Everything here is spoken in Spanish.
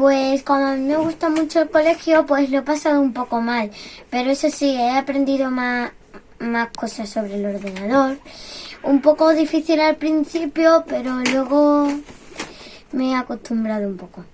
Pues como a me gusta mucho el colegio, pues lo he pasado un poco mal. Pero eso sí, he aprendido más, más cosas sobre el ordenador. Un poco difícil al principio, pero luego me he acostumbrado un poco.